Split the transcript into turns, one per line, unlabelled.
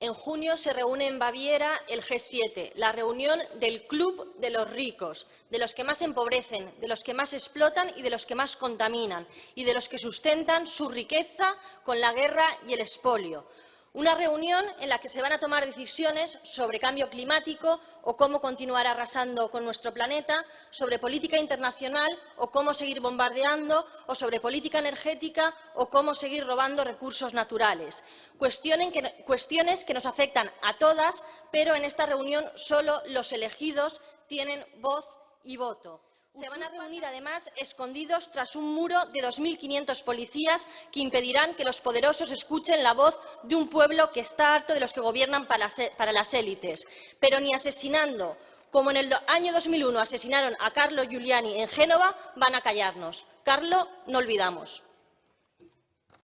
En junio se reúne en Baviera el G7, la reunión del Club de los ricos, de los que más empobrecen, de los que más explotan y de los que más contaminan, y de los que sustentan su riqueza con la guerra y el expolio. Una reunión en la que se van a tomar decisiones sobre cambio climático o cómo continuar arrasando con nuestro planeta, sobre política internacional o cómo seguir bombardeando, o sobre política energética o cómo seguir robando recursos naturales. Cuestiones que nos afectan a todas, pero en esta reunión solo los elegidos tienen voz y voto. Se van a reunir, además, escondidos tras un muro de 2.500 policías que impedirán que los poderosos escuchen la voz de un pueblo que está harto de los que gobiernan para las élites. Pero ni asesinando, como en el año 2001 asesinaron a Carlo Giuliani en Génova, van a callarnos. Carlo, no olvidamos.